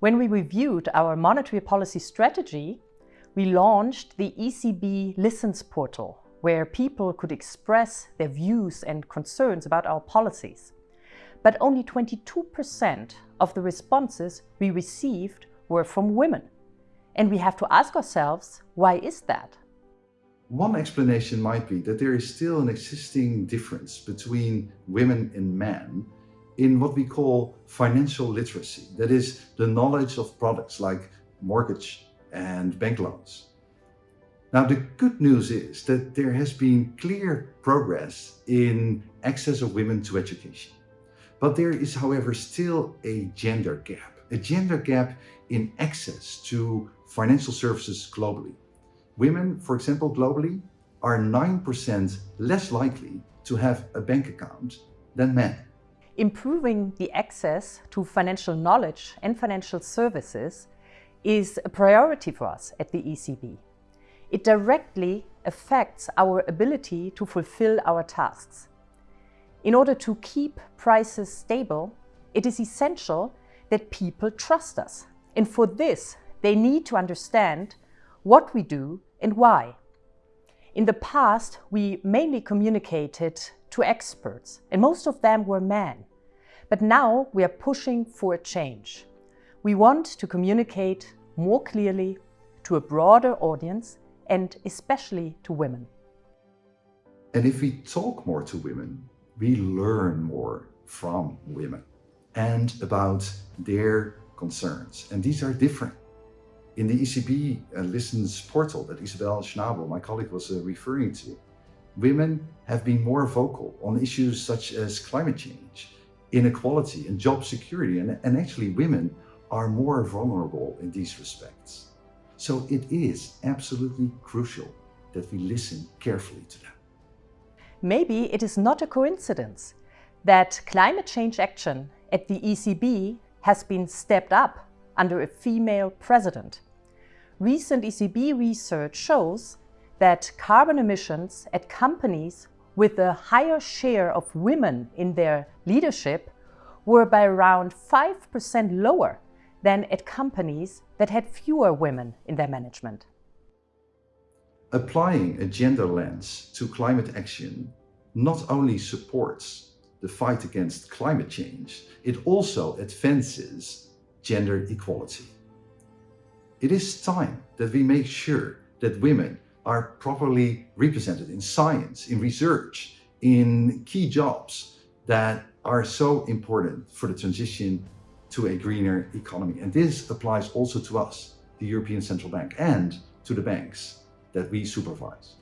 When we reviewed our monetary policy strategy, we launched the ECB Listens portal, where people could express their views and concerns about our policies. But only 22% of the responses we received were from women. And we have to ask ourselves, why is that? One explanation might be that there is still an existing difference between women and men in what we call financial literacy. That is the knowledge of products like mortgage and bank loans. Now the good news is that there has been clear progress in access of women to education. But there is however still a gender gap, a gender gap in access to financial services globally. Women, for example, globally, are 9% less likely to have a bank account than men. Improving the access to financial knowledge and financial services is a priority for us at the ECB. It directly affects our ability to fulfill our tasks. In order to keep prices stable, it is essential that people trust us. And for this, they need to understand what we do and why. In the past, we mainly communicated to experts, and most of them were men. But now we are pushing for a change. We want to communicate more clearly to a broader audience and especially to women. And if we talk more to women, we learn more from women and about their concerns. And these are different. In the ECB uh, Listens portal that Isabel Schnabel, my colleague, was uh, referring to, women have been more vocal on issues such as climate change, inequality and job security. And, and actually women are more vulnerable in these respects. So it is absolutely crucial that we listen carefully to them. Maybe it is not a coincidence that climate change action at the ECB has been stepped up under a female president. Recent ECB research shows that carbon emissions at companies with a higher share of women in their leadership were by around 5% lower than at companies that had fewer women in their management. Applying a gender lens to climate action not only supports the fight against climate change, it also advances gender equality. It is time that we make sure that women are properly represented in science, in research, in key jobs that are so important for the transition to a greener economy. And this applies also to us, the European Central Bank, and to the banks that we supervise.